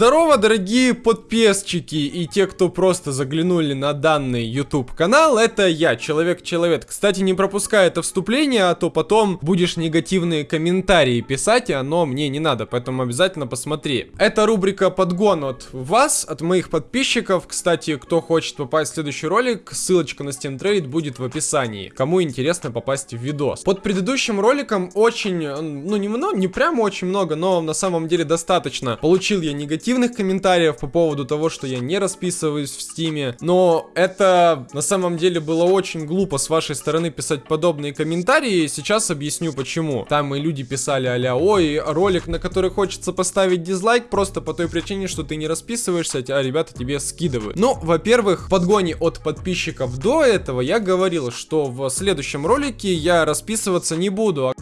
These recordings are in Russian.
Здорово, дорогие подписчики и те, кто просто заглянули на данный YouTube канал, это я, Человек-Человек. Кстати, не пропускай это вступление, а то потом будешь негативные комментарии писать, и оно мне не надо, поэтому обязательно посмотри. Это рубрика подгон от вас, от моих подписчиков. Кстати, кто хочет попасть в следующий ролик, ссылочка на Steam Trade будет в описании. Кому интересно попасть в видос. Под предыдущим роликом очень, ну не много, не прямо очень много, но на самом деле достаточно. Получил я негативные негативных комментариев по поводу того, что я не расписываюсь в стиме, но это на самом деле было очень глупо с вашей стороны писать подобные комментарии, сейчас объясню почему. Там и люди писали а ой, ролик, на который хочется поставить дизлайк, просто по той причине, что ты не расписываешься, а ребята тебе скидывают. Ну, во-первых, в подгоне от подписчиков до этого я говорил, что в следующем ролике я расписываться не буду, а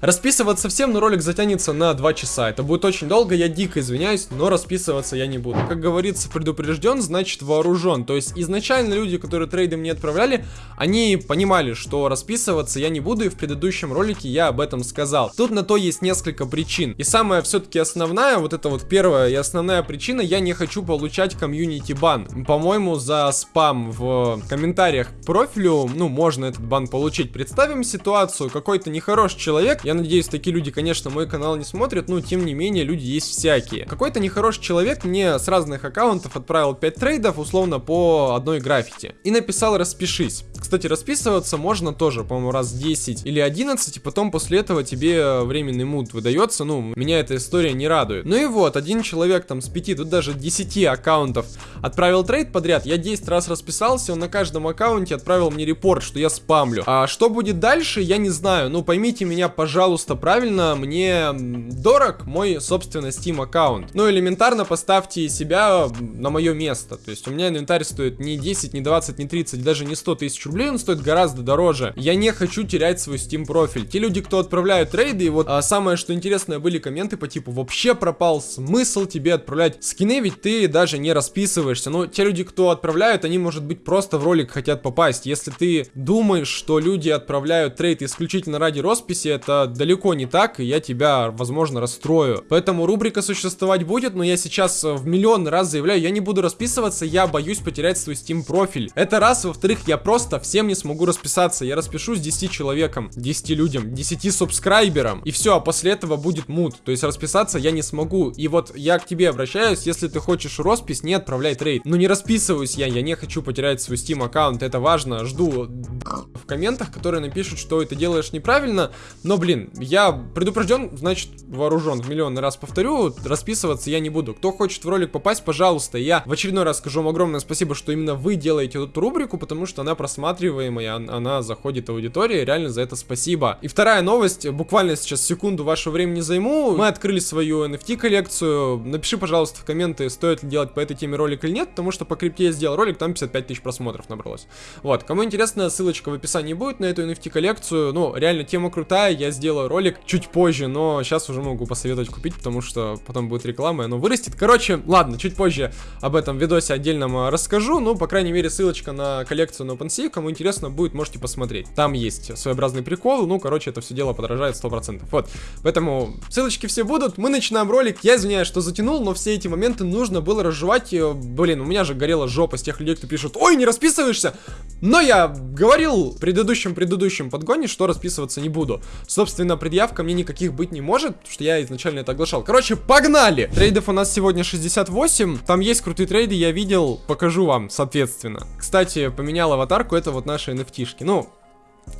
Расписываться всем, но ролик затянется на 2 часа. Это будет очень долго, я дико извиняюсь, но расписываться я не буду. Как говорится, предупрежден, значит вооружен. То есть изначально люди, которые трейды мне отправляли, они понимали, что расписываться я не буду, и в предыдущем ролике я об этом сказал. Тут на то есть несколько причин. И самая все-таки основная, вот это вот первая и основная причина, я не хочу получать комьюнити бан. По-моему, за спам в комментариях к профилю, ну, можно этот бан получить. Представим ситуацию, какой-то нехороший человек, я надеюсь, такие люди, конечно, мой канал не смотрят, но тем не менее, люди есть всякие. Какой-то нехороший человек мне с разных аккаунтов отправил 5 трейдов, условно, по одной граффити. И написал «распишись». Кстати, расписываться можно тоже, по-моему, раз 10 или 11, и потом после этого тебе временный мут выдается. Ну, меня эта история не радует. Ну и вот, один человек там с 5, тут даже 10 аккаунтов отправил трейд подряд. Я 10 раз расписался, он на каждом аккаунте отправил мне репорт, что я спамлю. А что будет дальше, я не знаю. Ну, поймите меня, пожалуйста пожалуйста, правильно, мне дорог мой, собственно, Steam аккаунт. Ну, элементарно поставьте себя на мое место. То есть у меня инвентарь стоит не 10, не 20, не 30, даже не 100 тысяч рублей, он стоит гораздо дороже. Я не хочу терять свой Steam профиль. Те люди, кто отправляют трейды, и вот а, самое, что интересное, были комменты по типу, вообще пропал смысл тебе отправлять скины, ведь ты даже не расписываешься. Но те люди, кто отправляют, они, может быть, просто в ролик хотят попасть. Если ты думаешь, что люди отправляют трейд исключительно ради росписи, это далеко не так, и я тебя, возможно, расстрою. Поэтому рубрика существовать будет, но я сейчас э, в миллион раз заявляю, я не буду расписываться, я боюсь потерять свой Steam профиль. Это раз, во-вторых, я просто всем не смогу расписаться, я распишусь 10 человеком, 10 людям, 10 субскрайберам, и все, а после этого будет мут, то есть расписаться я не смогу. И вот я к тебе обращаюсь, если ты хочешь роспись, не отправляй трейд. Но не расписываюсь я, я не хочу потерять свой Steam аккаунт, это важно, жду в комментах, которые напишут, что это делаешь неправильно, но, блин, блин, я предупрежден, значит вооружен. В миллионный раз повторю, расписываться я не буду. Кто хочет в ролик попасть, пожалуйста, я в очередной раз скажу вам огромное спасибо, что именно вы делаете эту рубрику, потому что она просматриваемая, она заходит в аудиторию, реально за это спасибо. И вторая новость, буквально сейчас секунду вашего времени займу. Мы открыли свою NFT коллекцию. Напиши, пожалуйста, в комменты, стоит ли делать по этой теме ролик или нет, потому что по крипте я сделал ролик, там 55 тысяч просмотров набралось. Вот, кому интересно, ссылочка в описании будет на эту NFT коллекцию. Ну, реально тема крутая, я сделал сделаю ролик чуть позже, но сейчас уже могу посоветовать купить, потому что потом будет реклама, и оно вырастет. Короче, ладно, чуть позже об этом видосе отдельном расскажу, ну, по крайней мере, ссылочка на коллекцию на OpenSea, кому интересно будет, можете посмотреть. Там есть своеобразный прикол, ну, короче, это все дело подражает 100%. Вот, поэтому ссылочки все будут, мы начинаем ролик, я извиняюсь, что затянул, но все эти моменты нужно было разжевать, блин, у меня же горела жопа с тех людей, кто пишет, ой, не расписываешься, но я говорил в предыдущем-предыдущем подгоне, что расписываться не буду. Собственно, собственно, предъявка мне никаких быть не может, потому что я изначально это оглашал. Короче, погнали! Трейдов у нас сегодня 68, там есть крутые трейды, я видел, покажу вам, соответственно. Кстати, поменял аватарку, это вот наши NFT-шки. Ну,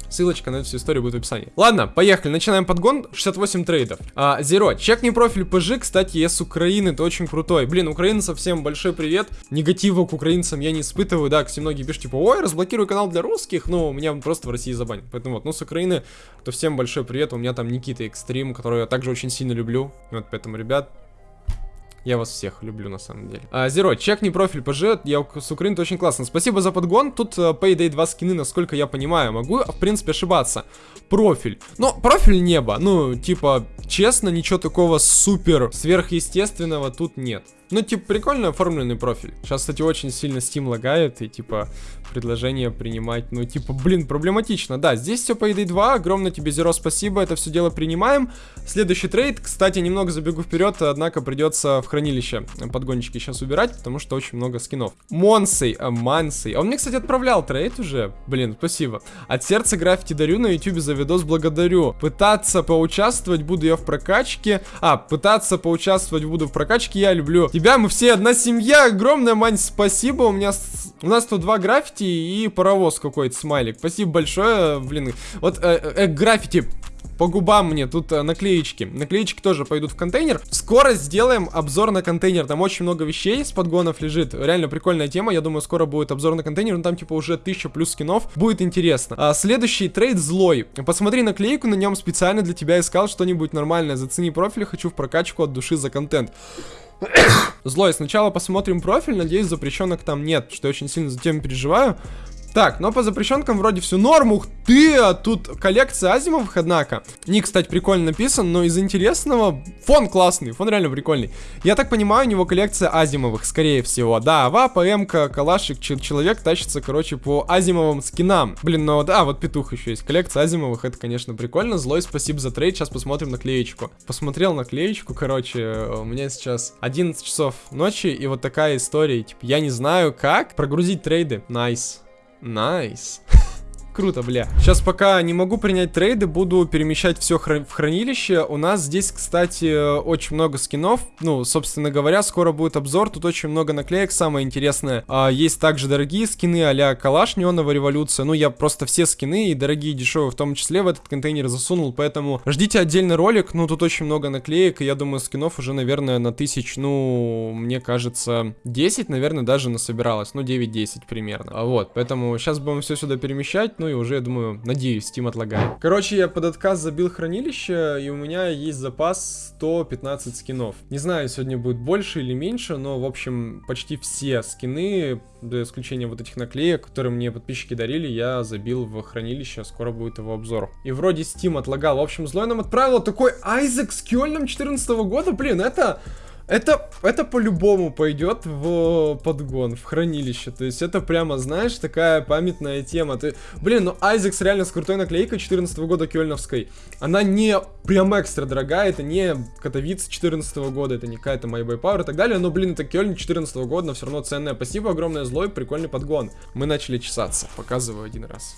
Ссылочка на эту всю историю будет в описании. Ладно, поехали, начинаем подгон. 68 трейдов. А, Зеро, чекни профиль PG, кстати, я с Украины, ты очень крутой. Блин, украинцев всем большой привет. Негатива к украинцам я не испытываю, да, все многие пишут, типа, ой, разблокируй канал для русских, ну, меня просто в России забанят. Поэтому вот, ну, с Украины, то всем большой привет, у меня там Никита Экстрим, которого я также очень сильно люблю. Вот, поэтому, ребят, я вас всех люблю, на самом деле. А, Зеро, чекни профиль ПЖ, я с Украины, очень классно. Спасибо за подгон, тут uh, Payday 2 скины, насколько я понимаю. Могу, в принципе, ошибаться. Профиль. Но профиль небо, ну, типа, честно, ничего такого супер сверхъестественного тут нет. Ну, типа, прикольно оформленный профиль. Сейчас, кстати, очень сильно Steam лагает, и, типа, предложение принимать, ну, типа, блин, проблематично. Да, здесь все по ED2, огромное тебе, Зеро, спасибо, это все дело принимаем. Следующий трейд, кстати, немного забегу вперед, однако придется в хранилище подгончики сейчас убирать, потому что очень много скинов. Монсей, а, Мансей. Он мне, кстати, отправлял трейд уже. Блин, спасибо. От сердца граффити дарю на YouTube за видос благодарю. Пытаться поучаствовать буду я в прокачке. А, пытаться поучаствовать буду в прокачке я люблю тебя, мы все одна семья. Огромное, Мань, спасибо. У меня... У нас тут два граффити и паровоз какой-то, смайлик. Спасибо большое, блин. Вот, э, э, э граффити, по губам мне тут э, наклеечки. Наклеечки тоже пойдут в контейнер. Скоро сделаем обзор на контейнер. Там очень много вещей с подгонов лежит. Реально прикольная тема. Я думаю, скоро будет обзор на контейнер. Ну, там типа уже 1000 плюс скинов. Будет интересно. А, следующий трейд злой. Посмотри наклейку, на нем специально для тебя искал что-нибудь нормальное. Зацени профиль, хочу в прокачку от души за контент. Злой, сначала посмотрим профиль, надеюсь, запрещенок там нет, что я очень сильно за тем переживаю. Так, но по запрещенкам вроде все норм. Ух ты, а тут коллекция Азимовых, однако. Ник, кстати, прикольно написан, но из интересного... Фон классный, фон реально прикольный. Я так понимаю, у него коллекция Азимовых, скорее всего. Да, АВП, эмка, Калашик, Человек тащится, короче, по Азимовым скинам. Блин, ну да, вот Петух еще есть. Коллекция Азимовых, это, конечно, прикольно. Злой, спасибо за трейд. Сейчас посмотрим наклеечку. Посмотрел наклеечку, короче, у меня сейчас 11 часов ночи, и вот такая история. Типа, я не знаю как прогрузить трейды. Nice. Nice. Nice. Nice. Круто, бля. Сейчас пока не могу принять трейды, буду перемещать все хра в хранилище. У нас здесь, кстати, очень много скинов. Ну, собственно говоря, скоро будет обзор. Тут очень много наклеек. Самое интересное, а, есть также дорогие скины а-ля Калаш Неоновая Революция. Ну, я просто все скины, и дорогие, и дешевые в том числе, в этот контейнер засунул. Поэтому ждите отдельный ролик. Ну, тут очень много наклеек, и я думаю, скинов уже, наверное, на тысяч, ну, мне кажется, 10, наверное, даже насобиралось. Ну, 9-10 примерно. А вот, поэтому сейчас будем все сюда перемещать. Ну, и уже, думаю, надеюсь, Steam отлагает. Короче, я под отказ забил хранилище, и у меня есть запас 115 скинов. Не знаю, сегодня будет больше или меньше, но, в общем, почти все скины, до исключения вот этих наклеек, которые мне подписчики дарили, я забил в хранилище, скоро будет его обзор. И вроде Steam отлагал. В общем, злой нам отправил такой Айзек с Кёльном 14 года, блин, это... Это, это по-любому пойдет в подгон, в хранилище. То есть это прямо, знаешь, такая памятная тема. Ты, блин, ну Айзекс реально с крутой наклейкой 14 -го года кёльновской. Она не прям экстра дорогая, это не Катовиц 14 -го года, это не какая-то My Boy Power и так далее. Но, блин, это Кёльн 14 -го года, но все равно ценная. Спасибо огромное, злой, прикольный подгон. Мы начали чесаться. Показываю один раз.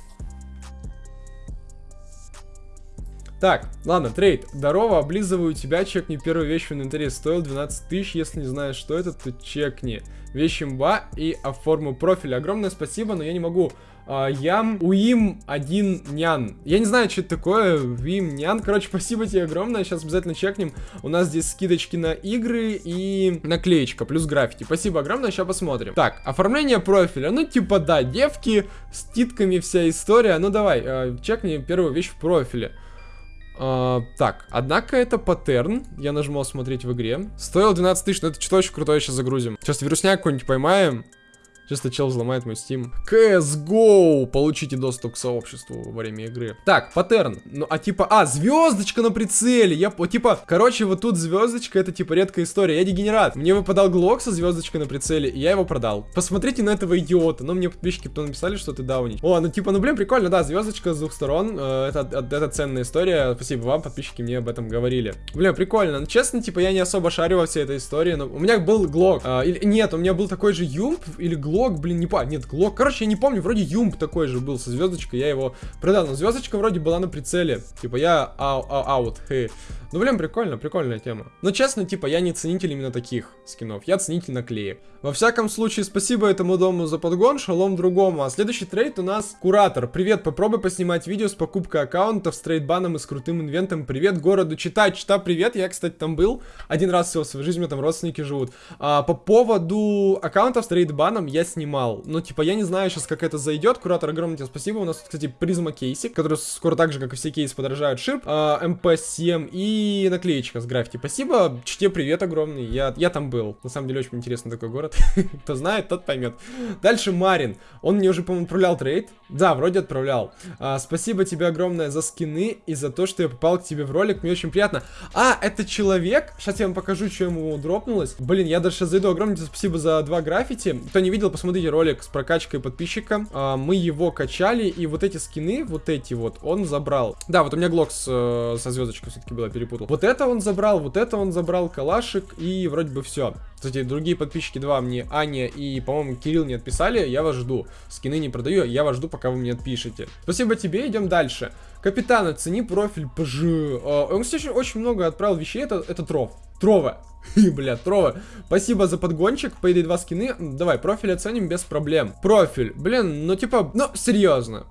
Так, ладно, трейд. Здорово, облизываю тебя, чекни первую вещь в инвентаре. Стоил 12 тысяч, если не знаешь, что это, то чекни. Вещь имба и оформу профиль. Огромное спасибо, но я не могу. А, ям уим один нян. Я не знаю, что это такое. Вим нян. Короче, спасибо тебе огромное. Сейчас обязательно чекнем. У нас здесь скидочки на игры и наклеечка плюс граффити. Спасибо огромное. Сейчас посмотрим. Так, оформление профиля. Ну, типа, да, девки с титками вся история. Ну, давай, э, чекни первую вещь в профиле. А, так, однако это паттерн. Я нажму смотреть в игре. Стоил 12 тысяч, но это что очень крутое сейчас загрузим. Сейчас вирусняк какой-нибудь поймаем. Чисто чел взломает мой Steam. CSGO! Получите доступ к сообществу во время игры. Так, паттерн. Ну, а типа, а, звездочка на прицеле. Я, типа, короче, вот тут звездочка, это типа редкая история. Я дегенерат. Мне выпадал глок со звездочкой на прицеле, и я его продал. Посмотрите на этого идиота. Ну, мне подписчики потом написали, что ты даунить. О, ну типа, ну блин, прикольно, да, звездочка с двух сторон. Э, это, это, это ценная история. Спасибо вам, подписчики мне об этом говорили. Блин, прикольно. Ну, честно, типа, я не особо шарю во всей этой истории, но у меня был глок. Э, или, нет, у меня был такой же UMP или глок Глок, блин, не помню. Нет, Глок. Короче, я не помню. Вроде UMP такой же был со звездочкой. Я его продал. Но звездочка вроде была на прицеле. Типа, я ау, ау, аут. Ну, блин, прикольно, прикольная тема. Но честно, типа, я не ценитель именно таких скинов. Я ценитель наклеек. Во всяком случае, спасибо этому дому за подгон, шалом другому. А следующий трейд у нас Куратор. Привет, попробуй поснимать видео с покупкой аккаунтов, с трейдбаном и с крутым инвентом. Привет городу Чита. Чита, привет. Я, кстати, там был. Один раз всего в своей жизни, у меня там родственники живут. А, по поводу аккаунтов с трейдбаном, я я снимал. Ну, типа, я не знаю сейчас, как это зайдет. Куратор, огромное тебе спасибо. У нас, кстати, призма кейсик, который скоро так же, как и все кейсы, подорожают шип. А, МП7 и наклеечка с граффити. Спасибо. Чите привет огромный. Я, я там был. На самом деле, очень интересный такой город. Кто знает, тот поймет. Дальше Марин. Он мне уже, по-моему, отправлял трейд. Да, вроде отправлял. А, спасибо тебе огромное за скины и за то, что я попал к тебе в ролик. Мне очень приятно. А, это человек. Сейчас я вам покажу, что ему дропнулось. Блин, я даже сейчас зайду. Огромное спасибо за два граффити. Кто не видел, посмотрите ролик с прокачкой подписчика. А, мы его качали, и вот эти скины, вот эти вот, он забрал. Да, вот у меня Глокс э, со звездочкой все-таки было, перепутал. Вот это он забрал, вот это он забрал, калашик, и вроде бы все. Кстати, другие подписчики два мне, Аня и, по-моему, Кирилл не отписали, я вас жду. Скины не продаю, я вас жду, пока вы мне отпишете. Спасибо тебе, идем дальше. Капитан, оцени профиль ПЖ. Uh, он, кстати, очень много отправил вещей, это, это Тров. Трова. Бля, Трова. Спасибо за подгончик, по идее два скины. Давай, профиль оценим без проблем. Профиль, блин, ну типа, ну серьезно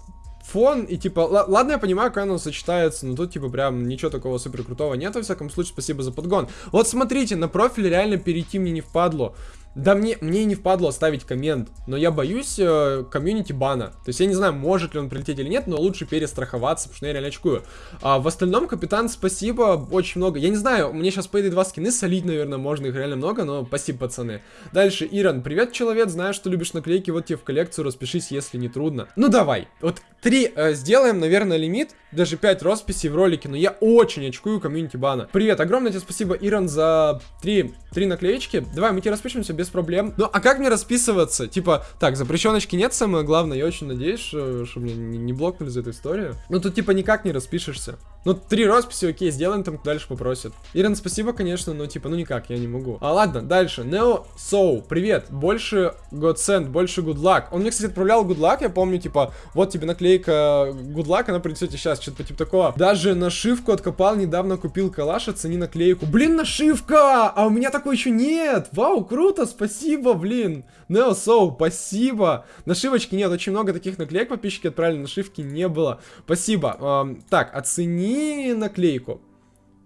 фон, и типа, ладно, я понимаю, как оно сочетается, но тут типа прям ничего такого супер крутого нет, во всяком случае, спасибо за подгон. Вот смотрите, на профиль реально перейти мне не впадло. Да мне, мне не впадло оставить коммент, но я боюсь э, комьюнити бана. То есть я не знаю, может ли он прилететь или нет, но лучше перестраховаться, потому что я реально очкую. А в остальном, капитан, спасибо, очень много. Я не знаю, мне сейчас по этой два скины солить, наверное, можно, их реально много, но спасибо, пацаны. Дальше, Иран, привет, человек, знаю, что любишь наклейки, вот тебе в коллекцию, распишись, если не трудно. Ну давай, вот три э, сделаем, наверное, лимит, даже 5 росписей в ролике, но я очень очкую комьюнити бана. Привет, огромное тебе спасибо, Иран, за три, три наклеечки. Давай, мы тебе распишемся без проблем. Ну, а как мне расписываться? Типа, так, запрещеночки нет, самое главное, я очень надеюсь, что, что мне не, не блокнули за эту историю. Ну, тут типа никак не распишешься. Ну, три росписи, окей, сделаем, там дальше попросят. Иран, спасибо, конечно, но типа, ну никак, я не могу. А ладно, дальше. Neo Soul, привет. Больше God Send, больше Good Luck. Он мне, кстати, отправлял Good Luck, я помню, типа, вот тебе наклейка Good Luck, она придет сейчас, что-то типа такого. Даже нашивку откопал, недавно купил калаш, оцени наклейку. Блин, нашивка! А у меня такой еще нет! Вау, круто, спасибо, блин. Neo Soul, спасибо. Нашивочки нет, очень много таких наклеек подписчики отправили, нашивки не было. Спасибо. Эм, так, оцени наклейку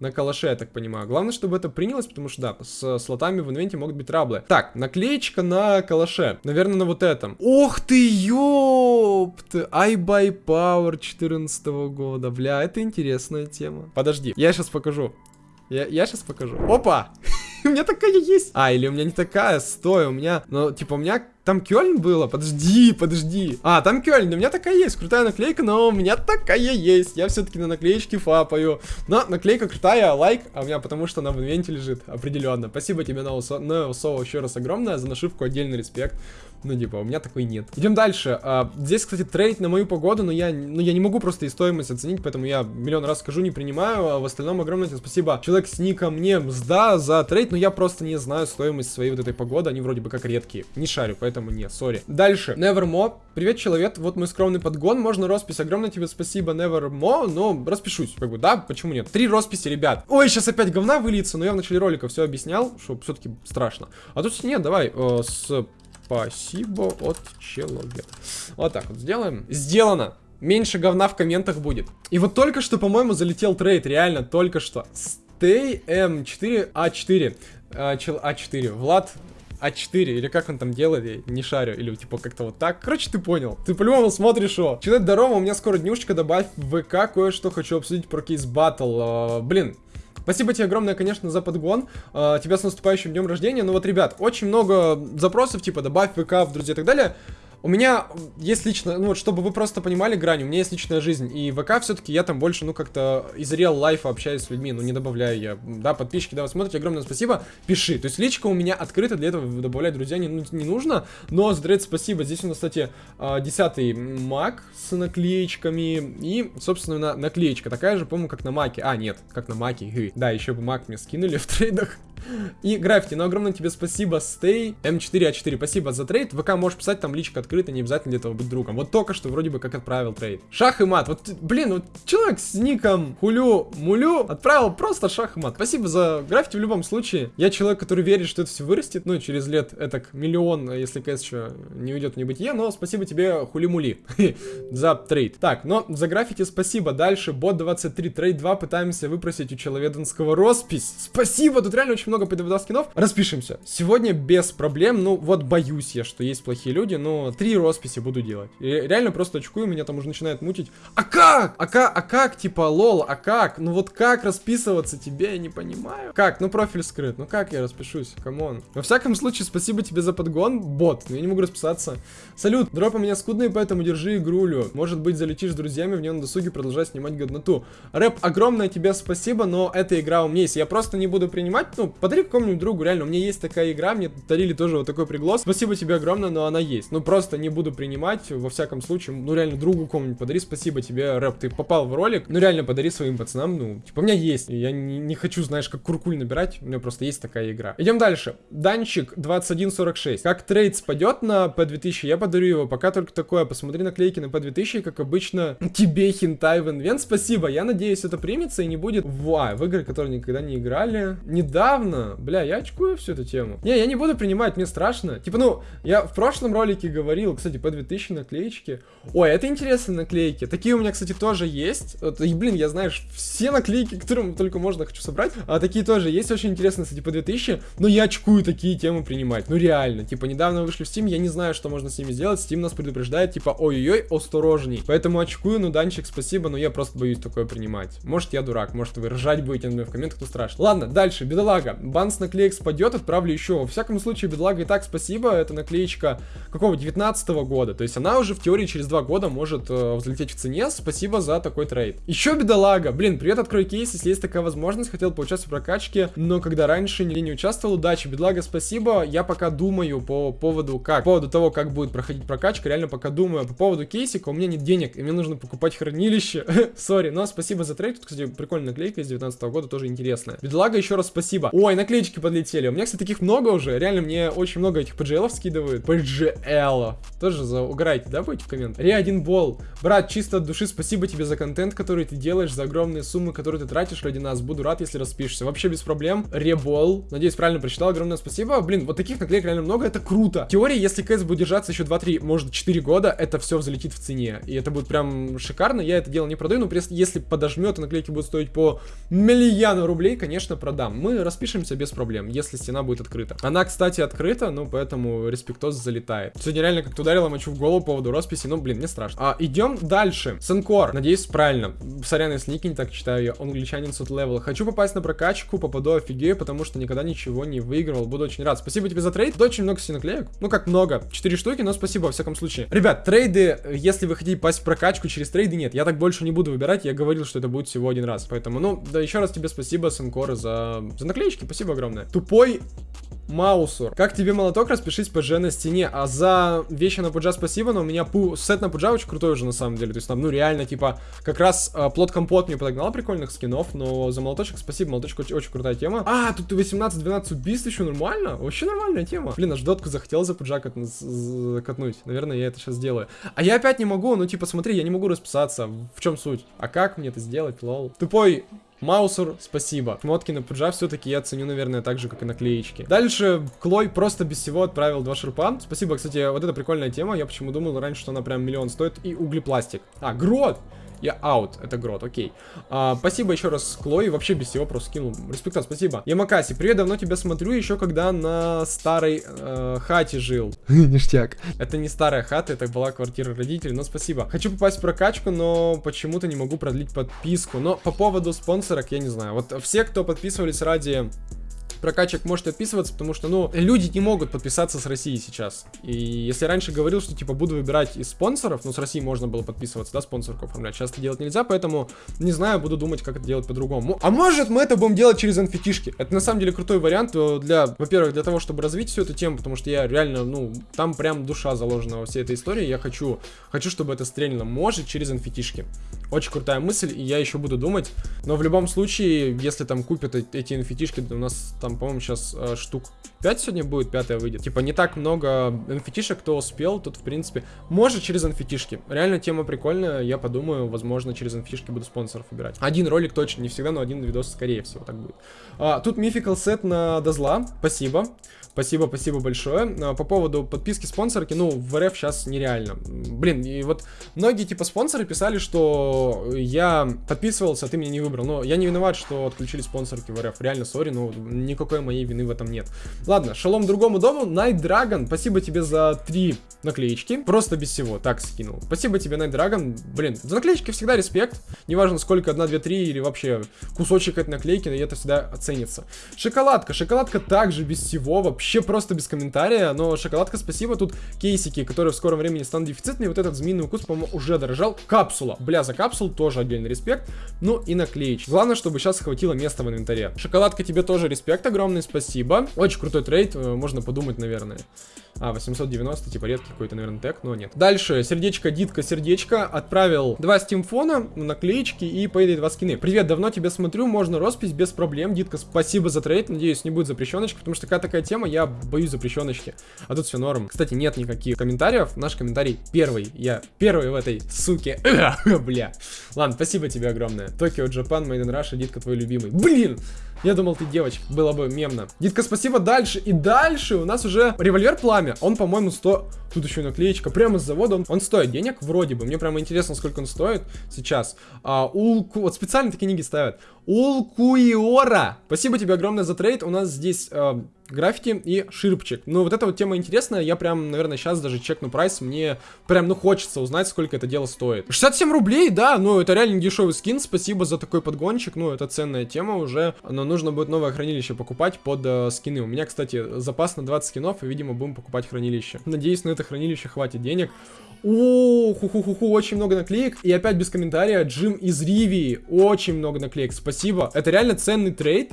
на калаше, я так понимаю. Главное, чтобы это принялось, потому что, да, с слотами в инвенте могут быть траблы. Так, наклеечка на калаше. Наверное, на вот этом. Ох ты, ёпт! I buy power 14 года. Бля, это интересная тема. Подожди, я сейчас покажу. Я, я сейчас покажу. Опа! у меня такая есть. А, или у меня не такая, стой, у меня, ну, типа, у меня там Кёльн было? Подожди, подожди. А, там Кёльн, у меня такая есть, крутая наклейка, но у меня такая есть. Я все-таки на наклеечке фапаю. Но наклейка крутая, лайк, а у меня потому что она в инвенте лежит, определенно. Спасибо тебе, Ноусо, еще раз огромное, за нашивку отдельный респект. Ну, типа, у меня такой нет. Идем дальше. А, здесь, кстати, трейд на мою погоду, но я, ну, я не могу просто и стоимость оценить, поэтому я миллион раз скажу, не принимаю. А в остальном огромное тебе спасибо. Человек с ником мне мзда за трейд, но я просто не знаю стоимость своей вот этой погоды. Они вроде бы как редкие. Не шарю, поэтому нет, sorry. Дальше. Nevermo. Привет, человек. Вот мой скромный подгон. Можно роспись. Огромное тебе спасибо, Nevermo. Но распишусь, как бы, да? Почему нет? Три росписи, ребят. Ой, сейчас опять говна выльется, но я в начале ролика все объяснял, что все-таки страшно. А тут нет, давай, э, с Спасибо от человека. Вот так вот сделаем. Сделано. Меньше говна в комментах будет. И вот только что, по-моему, залетел трейд. Реально, только что. Stay M4A4. А, А4. Влад а4, или как он там делает, я не шарю, или типа как-то вот так. Короче, ты понял. Ты по-любому смотришь, о. Человек, здорово, у меня скоро днюшечка, добавь в ВК, кое-что хочу обсудить про кейс батл. Uh, блин, Спасибо тебе огромное, конечно, за подгон. Uh, тебя с наступающим днем рождения. Ну вот, ребят, очень много запросов, типа, добавь ВК в друзья и так далее. У меня есть лично, ну вот, чтобы вы просто понимали грань, у меня есть личная жизнь, и ВК все-таки я там больше, ну, как-то из реал лайфа общаюсь с людьми, ну, не добавляю я, да, подписчики, да, вы смотрите, огромное спасибо, пиши, то есть личка у меня открыта, для этого добавлять друзья не, ну, не нужно, но за спасибо, здесь у нас, кстати, 10 мак с наклеечками, и, собственно, наклеечка такая же, по-моему, как на маке, а, нет, как на маке, да, еще бы мак мне скинули в трейдах, и граффити, ну огромное тебе спасибо, Stay, M4A4, спасибо за трейд, ВК можешь писать, там личка открыта, открыто, не обязательно для этого быть другом. Вот только что вроде бы как отправил трейд. Шах и мат. Вот, блин, вот человек с ником Хулю Мулю отправил просто шах и мат. Спасибо за граффити в любом случае. Я человек, который верит, что это все вырастет, ну, через лет это миллион, если КС еще не уйдет в небытие, но спасибо тебе, Хули-Мули, за трейд. Так, но за граффити спасибо. Дальше, бот 23, трейд 2, пытаемся выпросить у Человеденского роспись. Спасибо, тут реально очень много PD2 скинов. Распишемся. Сегодня без проблем, ну, вот боюсь я, что есть плохие люди, но три росписи буду делать. И реально просто очкую, меня там уже начинает мутить. А как? А как? А как? Типа, лол, а как? Ну вот как расписываться тебе, я не понимаю. Как? Ну профиль скрыт. Ну как я распишусь? Come on. Во всяком случае, спасибо тебе за подгон, бот. Но я не могу расписаться. Салют, дропы меня скудные, поэтому держи игрулю. Может быть, залетишь с друзьями в нее на досуге, продолжай снимать годноту. Рэп, огромное тебе спасибо, но эта игра у меня есть. Я просто не буду принимать, ну, подари какому-нибудь другу, реально. У меня есть такая игра, мне дарили тоже вот такой приглас. Спасибо тебе огромное, но она есть. Ну, просто не буду принимать, во всяком случае. Ну, реально, другу кому-нибудь подари. Спасибо тебе, рэп, ты попал в ролик. Ну, реально, подари своим пацанам. Ну, типа, у меня есть. Я не, не хочу, знаешь, как куркуль набирать. У меня просто есть такая игра. Идем дальше. Данчик 2146. Как трейд спадет на P2000, я подарю его. Пока только такое. Посмотри наклейки на P2000, как обычно. Тебе хинтай в инвент. Спасибо. Я надеюсь, это примется и не будет в, в игры, которые никогда не играли. Недавно. Бля, я очкую всю эту тему. Не, я не буду принимать, мне страшно. Типа, ну, я в прошлом ролике говорил, кстати, P2000 наклеечки. Ой, это интересные наклейки. Такие у меня, кстати, тоже есть. И, блин, я, знаешь, все наклейки, которые только можно, хочу собрать. А такие тоже есть, очень интересные, кстати, P2000. Но я очкую такие темы принимать. Ну, реально. Типа, недавно вышли в Steam, я не знаю, что можно с ними сделать. Steam нас предупреждает, типа, ой-ой-ой, осторожней. Поэтому очкую, ну, Данчик, спасибо, но я просто боюсь такое принимать. Может, я дурак, может, вы ржать будете на меня в комментах, кто страшно. Ладно, дальше, бедолага. Бан с наклеек спадет, отправлю еще. Во всяком случае, бедолага и так спасибо. Это наклеечка какого? 19 -го года. То есть она уже в теории через два года может э, взлететь в цене. Спасибо за такой трейд. Еще бедолага. Блин, привет, открой кейс, если есть такая возможность. Хотел поучаствовать в прокачке, но когда раньше не, не участвовал, удачи. Бедолага, спасибо. Я пока думаю по поводу как, по поводу того, как будет проходить прокачка. Реально пока думаю. По поводу кейсика у меня нет денег, и мне нужно покупать хранилище. Sorry, но спасибо за трейд. Тут, кстати, прикольная наклейка из 19 -го года, тоже интересная. Бедолага, еще раз спасибо. Ой, наклеечки подлетели. У меня, кстати, таких много уже. Реально, мне очень много этих PGL скидывают. PGL. Тоже за угорайте, да, будете в коммент? Ре один бол. Брат, чисто от души спасибо тебе за контент, который ты делаешь, за огромные суммы, которые ты тратишь ради нас. Буду рад, если распишешься. Вообще без проблем. Ребол. Надеюсь, правильно прочитал. Огромное спасибо. Блин, вот таких наклеек реально много, это круто. В теории, если КС будет держаться еще 2-3, может 4 года, это все взлетит в цене. И это будет прям шикарно. Я это дело не продаю, но если подожмет, и наклейки будут стоить по миллиону рублей, конечно, продам. Мы распишемся без проблем, если стена будет открыта. Она, кстати, открыта, ну, поэтому респектоз залетает. Сегодня реально как-то ударила мочу в голову по поводу росписи, ну, блин, мне страшно. А, идем дальше. Сенкор. Надеюсь, правильно. Сорян, если ники не так читаю, я англичанин сот левел. Хочу попасть на прокачку, попаду офигею, потому что никогда ничего не выигрывал. Буду очень рад. Спасибо тебе за трейд. Тут очень много синоклеек. Ну, как много. Четыре штуки, но спасибо во всяком случае. Ребят, трейды, если вы хотите попасть в прокачку через трейды, нет. Я так больше не буду выбирать. Я говорил, что это будет всего один раз. Поэтому, ну, да, еще раз тебе спасибо, Сенкор, за, за наклеечки. Спасибо огромное. Тупой Маусур. Как тебе молоток? Распишись PG на стене. А за вещи на пуджа спасибо, но у меня пу сет на пуджа очень крутой уже на самом деле. То есть там, ну реально, типа, как раз э, плод компот мне подогнал прикольных скинов, но за молоточек спасибо, молоточек очень, очень крутая тема. А, тут 18-12 убийств еще нормально? Вообще нормальная тема. Блин, аж дотку захотел за пуджа кат катнуть. Наверное, я это сейчас сделаю. А я опять не могу, ну типа, смотри, я не могу расписаться. В чем суть? А как мне это сделать, лол? Тупой Маусер, спасибо. Шмотки на пуджа все-таки я ценю, наверное, так же, как и наклеечки. Дальше Клой просто без всего отправил два шурпа. Спасибо, кстати, вот это прикольная тема. Я почему думал раньше, что она прям миллион стоит. И углепластик. А, грот! Я аут, это грот, окей. А, спасибо еще раз, Клой, вообще без всего просто скинул. Респекта, спасибо. Ямакаси, привет, давно тебя смотрю, еще когда на старой э, хате жил. Ништяк. Это не старая хата, это была квартира родителей, но спасибо. Хочу попасть в прокачку, но почему-то не могу продлить подписку. Но по поводу спонсорок, я не знаю. Вот все, кто подписывались ради прокачек можете отписываться, потому что, ну, люди не могут подписаться с России сейчас. И если раньше говорил, что, типа, буду выбирать из спонсоров, ну, с России можно было подписываться, да, спонсорку оформлять, сейчас это делать нельзя, поэтому, не знаю, буду думать, как это делать по-другому. А может, мы это будем делать через nft Это, на самом деле, крутой вариант для, во-первых, для того, чтобы развить всю эту тему, потому что я реально, ну, там прям душа заложена во всей этой истории, я хочу, хочу, чтобы это стрельно. Может, через nft Очень крутая мысль, и я еще буду думать. Но в любом случае, если там купят эти NFT-шки, у нас там, по-моему, сейчас э, штук 5 сегодня будет, 5 выйдет. Типа не так много NFT-шек, кто успел, тут, в принципе, может через NFT-шки. Реально тема прикольная, я подумаю, возможно, через NFT-шки буду спонсоров выбирать. Один ролик точно, не всегда, но один видос, скорее всего, так будет. А, тут мификал сет на Дозла, спасибо. Спасибо, спасибо большое. А, по поводу подписки спонсорки, ну, в РФ сейчас нереально. Блин, и вот многие, типа, спонсоры писали, что я подписывался, а ты меня не выбрал. Но я не виноват, что отключили спонсорки в РФ. Реально, сори, но никакой моей вины в этом нет. Ладно, шалом другому дому. Night Dragon, спасибо тебе за три наклеечки. Просто без всего, так скинул. Спасибо тебе, Night Dragon. Блин, за наклеечки всегда респект. Неважно, сколько, одна, две, три или вообще кусочек этой наклейки, это всегда оценится. Шоколадка, шоколадка также без всего, вообще вообще просто без комментария, но шоколадка, спасибо. Тут кейсики, которые в скором времени станут дефицитными. Вот этот змеиный укус, по-моему, уже дорожал. Капсула. Бля, за капсул тоже отдельный респект. Ну и наклеечки. Главное, чтобы сейчас хватило места в инвентаре. Шоколадка, тебе тоже респект огромный, спасибо. Очень крутой трейд, э, можно подумать, наверное. А, 890, типа редкий какой-то, наверное, тег, но нет. Дальше, сердечко, дитка, сердечко. Отправил два Steam фона, наклеечки и Payday 2 скины. Привет, давно тебя смотрю, можно роспись без проблем. Дитка, спасибо за трейд, надеюсь, не будет запрещеночки, потому что такая такая тема, я боюсь запрещеночки. А тут все норм. Кстати, нет никаких комментариев. Наш комментарий первый. Я первый в этой суке. Бля. Ладно, спасибо тебе огромное. Токио, Джапан, in Russia, Дитка твой любимый. Блин! Я думал, ты девочка. Было бы мемно. Дитка, спасибо. Дальше. И дальше у нас уже револьвер пламя. Он, по-моему, 100... Тут еще наклеечка. Прямо с завода. Он, он стоит денег, вроде бы. Мне прямо интересно, сколько он стоит сейчас. А, Улку... Вот специально такие книги ставят. Улкуиора. Спасибо тебе огромное за трейд. У нас здесь... Э, граффити и ширпчик. Ну, вот эта вот тема интересная, я прям, наверное, сейчас даже чекну прайс, мне прям, ну, хочется узнать, сколько это дело стоит. 67 рублей, да, ну, это реально дешевый скин, спасибо за такой подгончик, ну, это ценная тема уже, но нужно будет новое хранилище покупать под э, скины. У меня, кстати, запас на 20 скинов, и, видимо, будем покупать хранилище. Надеюсь, на это хранилище хватит денег. О, очень много наклеек. И опять без комментария, Джим из Ривии. Очень много наклеек, спасибо. Это реально ценный трейд.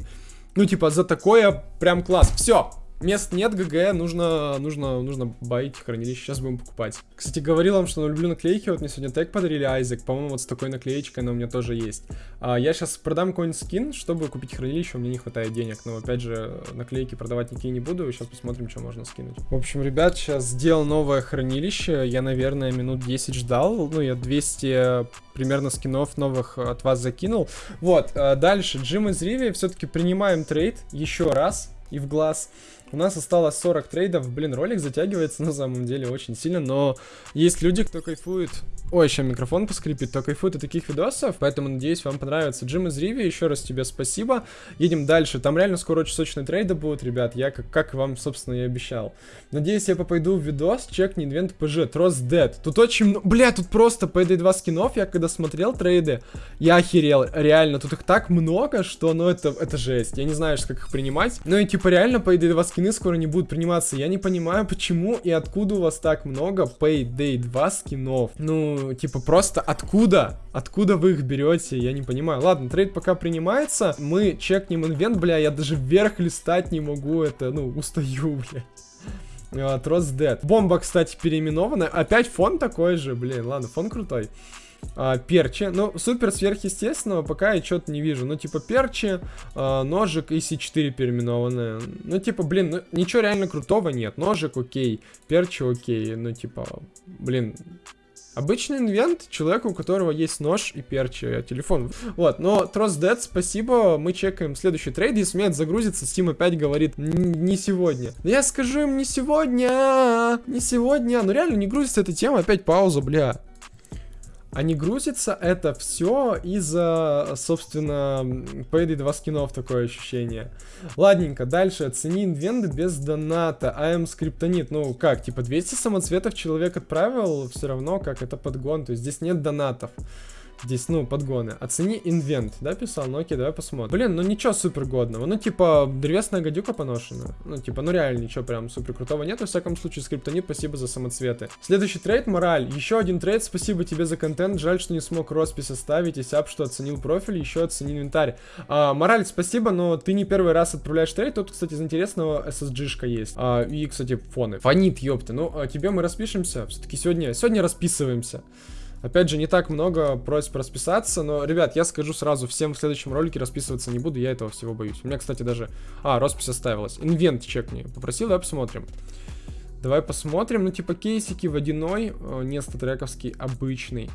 Ну, типа, за такое прям класс. Все, Мест нет, ГГ, нужно, нужно, нужно байить хранилище, сейчас будем покупать. Кстати, говорил вам, что люблю наклейки, вот мне сегодня тег подарили Айзек, по-моему, вот с такой наклеечкой она у меня тоже есть. А, я сейчас продам какой-нибудь скин, чтобы купить хранилище, у меня не хватает денег, но опять же, наклейки продавать никакие не буду, сейчас посмотрим, что можно скинуть. В общем, ребят, сейчас сделал новое хранилище, я, наверное, минут 10 ждал, ну, я 200 примерно скинов новых от вас закинул. Вот, а дальше, Джим из Риви, все-таки принимаем трейд еще раз и в глаз. У нас осталось 40 трейдов. Блин, ролик затягивается на самом деле очень сильно, но есть люди, кто кайфует Ой, еще микрофон поскрипит, то кайфует от таких видосов, поэтому надеюсь вам понравится. Джим из Риви, еще раз тебе спасибо. Едем дальше, там реально скоро очень сочные трейды будут, ребят, я как, как вам, собственно, и обещал. Надеюсь, я попойду в видос, чекни инвент ПЖ, Трос Дед. Тут очень много, бля, тут просто Payday 2 скинов, я когда смотрел трейды, я охерел, реально, тут их так много, что, ну, это, это жесть, я не знаю, как их принимать. Ну и типа реально Payday 2 скины скоро не будут приниматься, я не понимаю, почему и откуда у вас так много Payday 2 скинов. Ну, типа, просто откуда? Откуда вы их берете? Я не понимаю. Ладно, трейд пока принимается. Мы чекнем инвент, бля, я даже вверх листать не могу. Это, ну, устаю, бля. Трос Dead. Бомба, кстати, переименована. Опять фон такой же, блин. Ладно, фон крутой. А, перчи. Ну, супер сверхъестественного пока я что-то не вижу. Ну, типа, перчи, а, ножик и C4 переименованные. Ну, типа, блин, ну, ничего реально крутого нет. Ножик окей, перчи окей. Ну, типа, блин, Обычный инвент человека, у которого есть нож и перчи, а телефон. Вот, но Trust Dead, спасибо, мы чекаем следующий трейд, если у меня загрузится, Steam опять говорит, не сегодня. Я скажу им, не сегодня, не сегодня, ну реально не грузится эта тема, опять пауза, бля. А не грузится это все из-за, собственно, Payday 2 скинов, такое ощущение. Ладненько, дальше. Оцени инвенты без доната. АМ скриптонит. Ну, как, типа 200 самоцветов человек отправил, все равно как это подгон. То есть здесь нет донатов. Здесь, ну, подгоны. Оцени инвент, да, писал? Ну окей, давай посмотрим. Блин, ну ничего супер годного. Ну, типа, древесная гадюка поношена. Ну, типа, ну реально ничего прям супер крутого нет. Во всяком случае, скриптонит, спасибо за самоцветы. Следующий трейд, мораль. Еще один трейд, спасибо тебе за контент. Жаль, что не смог роспись оставить. И сяп, что оценил профиль, еще оценил инвентарь. А, мораль, спасибо, но ты не первый раз отправляешь трейд. Тут, кстати, из интересного SSG-шка есть. А, и, кстати, фоны. Фонит, ёпта. Ну, а тебе мы распишемся. Все-таки сегодня, сегодня расписываемся. Опять же, не так много просьб расписаться, но, ребят, я скажу сразу, всем в следующем ролике расписываться не буду, я этого всего боюсь. У меня, кстати, даже... А, роспись оставилась. Инвент чекни. Попросил, давай посмотрим. Давай посмотрим. Ну, типа, кейсики водяной, э, не статрековский, обычный.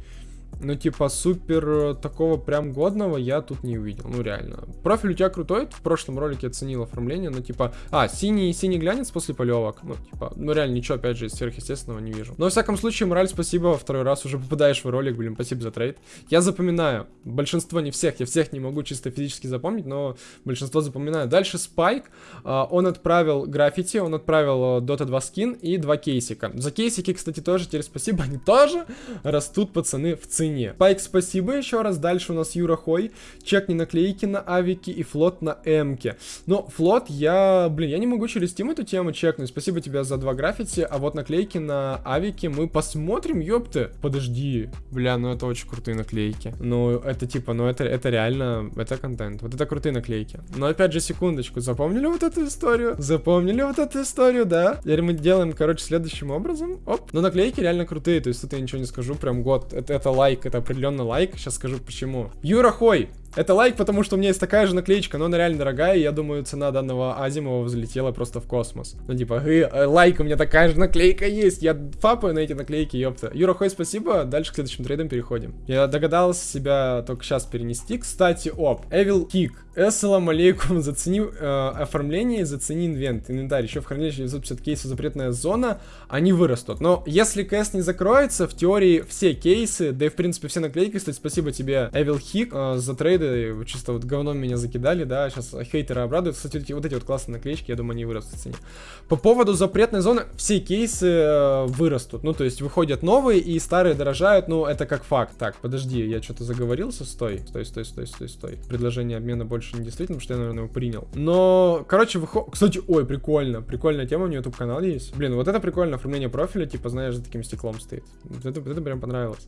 Ну, типа, супер э, такого прям годного я тут не увидел. Ну, реально. Профиль у тебя крутой. В прошлом ролике оценил оформление. Ну, типа, а, синий, синий глянец после полевок. Ну, типа, ну, реально ничего, опять же, сверхъестественного не вижу. Но, во всяком случае, мораль, спасибо. Во второй раз уже попадаешь в ролик, блин, спасибо за трейд. Я запоминаю. Большинство, не всех. Я всех не могу чисто физически запомнить, но большинство запоминаю. Дальше Спайк. Он отправил граффити, он отправил Dota 2 скин и два кейсика. За кейсики, кстати, тоже теперь спасибо. Они тоже растут, пацаны, в цене цене. Пайк, спасибо еще раз. Дальше у нас Юра Хой. Чекни наклейки на авике и флот на эмке. Но флот я, блин, я не могу через Steam эту тему чекнуть. Спасибо тебе за два граффити. А вот наклейки на авике мы посмотрим, ёпты. Подожди. Бля, ну это очень крутые наклейки. Ну, это типа, ну это, это реально, это контент. Вот это крутые наклейки. Но опять же, секундочку. Запомнили вот эту историю? Запомнили вот эту историю, да? Теперь мы делаем, короче, следующим образом. Оп. Но наклейки реально крутые. То есть тут я ничего не скажу. Прям год. Это, это лайк лайк, это определенно лайк. Сейчас скажу почему. Юра Хой, это лайк, потому что у меня есть такая же наклеечка, но она реально дорогая, и я думаю, цена данного Азимова взлетела просто в космос. Ну, типа, э, лайк, у меня такая же наклейка есть, я фапаю на эти наклейки, ёпта. Юра Хой, спасибо, дальше к следующим трейдам переходим. Я догадался себя только сейчас перенести. Кстати, оп, Evil Kick. Ассаламу алейкум, зацени э, оформление, зацени инвент, инвентарь. Еще в хранилище 950 кейсов запретная зона, они вырастут. Но если КС не закроется, в теории все кейсы, да и в принципе все наклейки, кстати, спасибо тебе, Evil Kick, э, за трейды рейды, чисто вот говном меня закидали, да, сейчас хейтеры обрадуют. Кстати, вот эти вот, эти вот классные наклеечки, я думаю, они вырастут в цене. По поводу запретной зоны, все кейсы э, вырастут, ну, то есть выходят новые и старые дорожают, ну, это как факт. Так, подожди, я что-то заговорился, стой, стой, стой, стой, стой, стой. Предложение обмена больше не действительно, потому что я, наверное, его принял. Но, короче, выходит, кстати, ой, прикольно, прикольная тема, у меня YouTube канал есть. Блин, вот это прикольно, оформление профиля, типа, знаешь, за таким стеклом стоит. Вот это, это прям понравилось.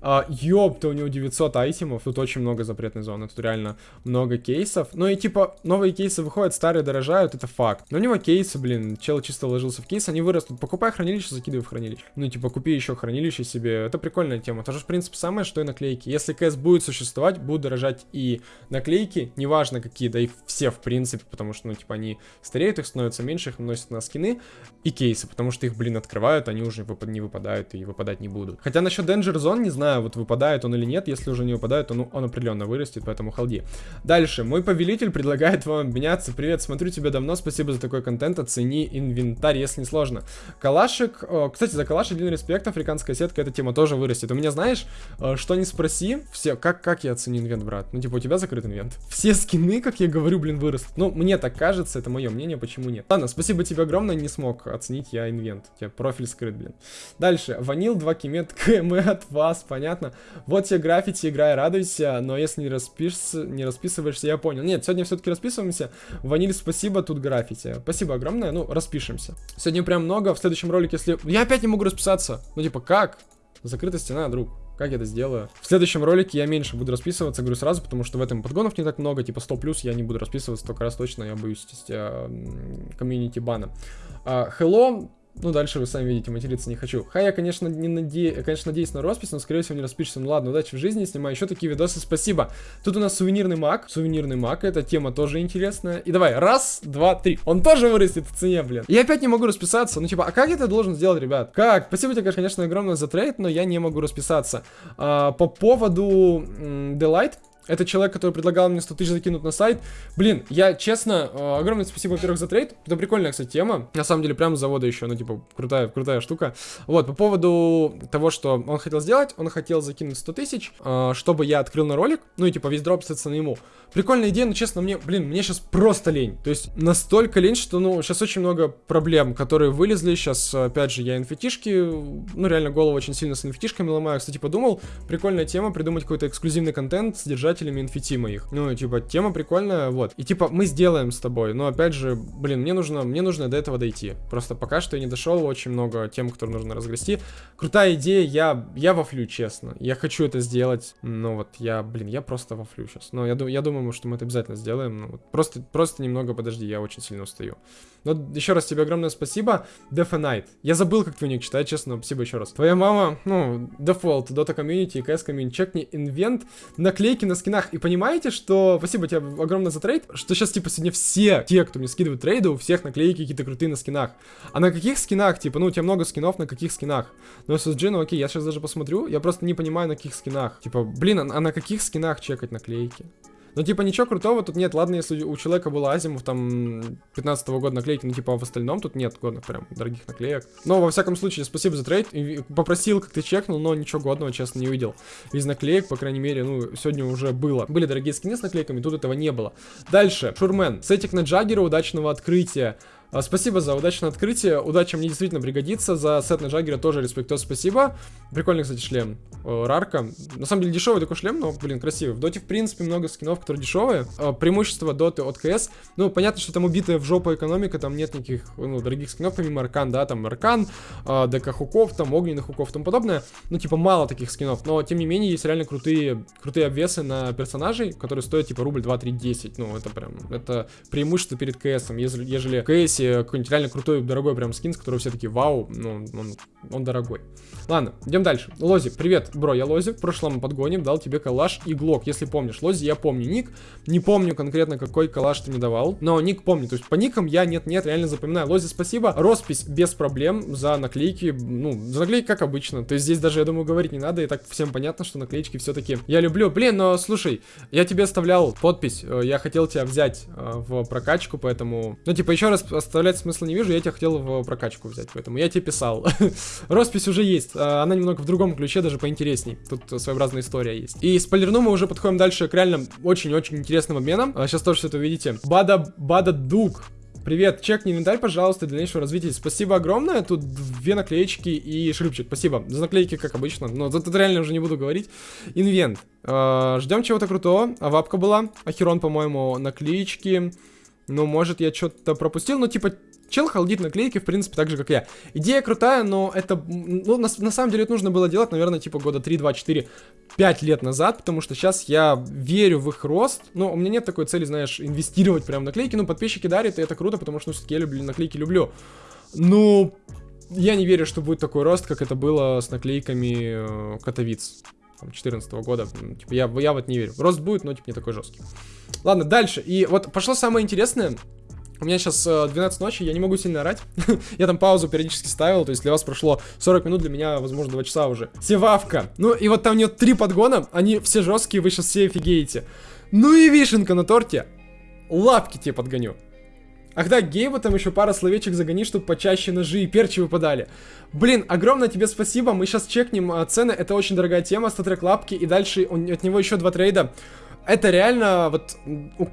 А, ёпта, у него 900 айтемов, тут очень много запретной зоны, тут реально много кейсов. Ну и типа, новые кейсы выходят, старые дорожают, это факт. Но у него кейсы, блин, чел чисто вложился в кейс, они вырастут. Покупай хранилище, закидывай в хранилище. Ну типа, купи еще хранилище себе, это прикольная тема. Тоже, в принципе, самое, что и наклейки. Если КС будет существовать, будут дорожать и наклейки, неважно какие, да и все, в принципе, потому что, ну типа, они стареют, их становится меньше, их носят на скины, и кейсы, потому что их, блин, открывают, они уже не выпадают и выпадать не будут. Хотя насчет Danger Zone, не знаю, вот выпадает он или нет, если уже не выпадает, то ну, он определенно вырастет, поэтому халди. Дальше, мой повелитель предлагает вам обменяться. Привет, смотрю тебя давно, спасибо за такой контент, оцени инвентарь, если не сложно. Калашик, о, кстати, за калаш один респект, африканская сетка, эта тема тоже вырастет. У меня, знаешь, э, что не спроси, все, как, как я оценю инвент, брат? Ну, типа, у тебя закрыт инвент. Все скины, как я говорю, блин, вырастут. Ну, мне так кажется, это мое мнение, почему нет. Ладно, спасибо тебе огромное, не смог оценить я инвент. У тебя профиль скрыт, блин. Дальше, ванил, 2 кимет, КМ от вас, понятно. Вот тебе граффити, играй, радуйся, но если не распишешься, не расписываешься, я понял. Нет, сегодня все-таки расписываемся. Ваниль, спасибо, тут граффити. Спасибо огромное, ну, распишемся. Сегодня прям много, в следующем ролике, если... Я опять не могу расписаться. Ну, типа, как? Закрытая стена, друг. Как я это сделаю? В следующем ролике я меньше буду расписываться, говорю сразу, потому что в этом подгонов не так много, типа 100 плюс я не буду расписываться, только раз точно я боюсь комьюнити бана. Uh, hello, ну, дальше вы сами видите, материться не хочу. Хай, я, конечно, не наде... конечно, надеюсь на роспись, но, скорее всего, не распишется. Ну, ладно, удачи в жизни, снимаю еще такие видосы, спасибо. Тут у нас сувенирный маг. Сувенирный маг, эта тема тоже интересная. И давай, раз, два, три. Он тоже вырастет в цене, блин. Я опять не могу расписаться. Ну, типа, а как я это должен сделать, ребят? Как? Спасибо тебе, конечно, огромное за трейд, но я не могу расписаться. А, по поводу Delight, это человек, который предлагал мне 100 тысяч закинуть на сайт. Блин, я честно, э, огромное спасибо, во-первых, за трейд. Это прикольная, кстати, тема. На самом деле, прямо с завода еще, ну, типа, крутая, крутая штука. Вот, по поводу того, что он хотел сделать, он хотел закинуть 100 тысяч, э, чтобы я открыл на ролик. Ну, и, типа, весь дроп, на ему. Прикольная идея, но, честно, мне, блин, мне сейчас просто лень. То есть, настолько лень, что, ну, сейчас очень много проблем, которые вылезли. Сейчас, опять же, я инфетишки, ну, реально голову очень сильно с инфетишками ломаю. Кстати, подумал, прикольная тема, придумать какой-то эксклюзивный контент, содержать создателями инфити моих. Ну, типа, тема прикольная, вот. И типа, мы сделаем с тобой, но опять же, блин, мне нужно, мне нужно до этого дойти. Просто пока что я не дошел, очень много тем, которые нужно разгрести. Крутая идея, я, я вафлю, честно. Я хочу это сделать, но вот я, блин, я просто вафлю сейчас. Но я, я думаю, что мы это обязательно сделаем. Ну, вот просто, просто немного подожди, я очень сильно устаю. Но еще раз тебе огромное спасибо. Night. Я забыл, как твой ник читать, честно, спасибо еще раз. Твоя мама, ну, Default, Dota Community, CS Community, чекни инвент, наклейки на скинах. И понимаете, что... Спасибо тебе огромное за трейд, что сейчас, типа, сегодня все те, кто мне скидывают трейды, у всех наклейки какие-то крутые на скинах. А на каких скинах, типа, ну, у тебя много скинов, на каких скинах? Ну, SSG, ну, окей, я сейчас даже посмотрю, я просто не понимаю, на каких скинах. Типа, блин, а на каких скинах чекать наклейки? Ну, типа, ничего крутого тут нет. Ладно, если у человека был Азимов, там, 15 -го года наклейки, ну, типа, а в остальном тут нет годных прям дорогих наклеек. Но, во всяком случае, спасибо за трейд. Попросил, как ты чекнул, но ничего годного, честно, не увидел. Из наклеек, по крайней мере, ну, сегодня уже было. Были дорогие скины с наклейками, тут этого не было. Дальше. Шурмен. Сетик на Джаггера, удачного открытия. А, спасибо за удачное открытие. Удача мне действительно пригодится. За сет на Джаггера тоже респектос спасибо. Прикольный, кстати, шлем. Рарка. На самом деле дешевый такой шлем, но, блин, красивый. В доте, в принципе, много скинов, которые дешевые. А, преимущество доты от КС. Ну, понятно, что там убитая в жопу экономика, там нет никаких, ну, дорогих скинов, помимо Аркан, да, там Аркан, а, ДК хуков, там огненных хуков и тому подобное. Ну, типа, мало таких скинов. Но, тем не менее, есть реально крутые, крутые обвесы на персонажей, которые стоят, типа, рубль 2, 3, 10. Ну, это прям, это преимущество перед КСом. Ежели, ежели в КСе какой-нибудь реально крутой, дорогой прям скин, с которого все таки вау, ну, он, он дорогой. Ладно, идем дальше. Лози, привет, бро, я Лози, в прошлом подгоне дал тебе калаш и глок, если помнишь. Лози, я помню ник, не помню конкретно, какой калаш ты мне давал, но ник помню, то есть по никам я нет-нет, реально запоминаю. Лози, спасибо, роспись без проблем за наклейки, ну, за наклейки как обычно, то есть здесь даже, я думаю, говорить не надо, и так всем понятно, что наклеечки все-таки я люблю. Блин, но слушай, я тебе оставлял подпись, э, я хотел тебя взять э, в прокачку, поэтому, ну, типа, еще раз оставлять смысла не вижу, я тебя хотел в прокачку взять, поэтому я тебе писал. Роспись уже есть, а, она немного в другом ключе, даже поинтересней. Тут своеобразная история есть. И спойлерну мы уже подходим дальше к реально очень-очень интересным обменам. Сейчас тоже все это увидите. Бада, Бада Дуг. Привет, чекни инвентарь, пожалуйста, для дальнейшего развития. Спасибо огромное. Тут две наклеечки и шрифчик. Спасибо. За наклейки, как обычно. Но тут реально уже не буду говорить. Инвент. Э, ждем чего-то крутого. А вапка была. Ахерон, по-моему, наклеечки. Ну, может, я что-то пропустил. Ну, типа, Чел халдит наклейки, в принципе, так же, как я. Идея крутая, но это, ну, на, на самом деле, это нужно было делать, наверное, типа года 3, 2, 4, 5 лет назад, потому что сейчас я верю в их рост, но у меня нет такой цели, знаешь, инвестировать прям в наклейки, ну, подписчики дарят, и это круто, потому что, ну, все-таки я люблю наклейки, люблю. Ну, я не верю, что будет такой рост, как это было с наклейками э, Катовиц. 2014 года. Типа, я, я вот не верю. Рост будет, но типа не такой жесткий. Ладно, дальше. И вот пошло самое интересное. У меня сейчас э, 12 ночи, я не могу сильно орать. я там паузу периодически ставил, то есть для вас прошло 40 минут, для меня, возможно, 2 часа уже. Севавка. Ну и вот там у нее три подгона, они все жесткие, вы сейчас все офигеете. Ну и вишенка на торте. Лапки тебе подгоню. Ах да, Гейба там еще пара словечек загони, чтобы почаще ножи и перчи выпадали. Блин, огромное тебе спасибо, мы сейчас чекнем а, цены, это очень дорогая тема, StatTrak лапки, и дальше он, от него еще два трейда это реально, вот,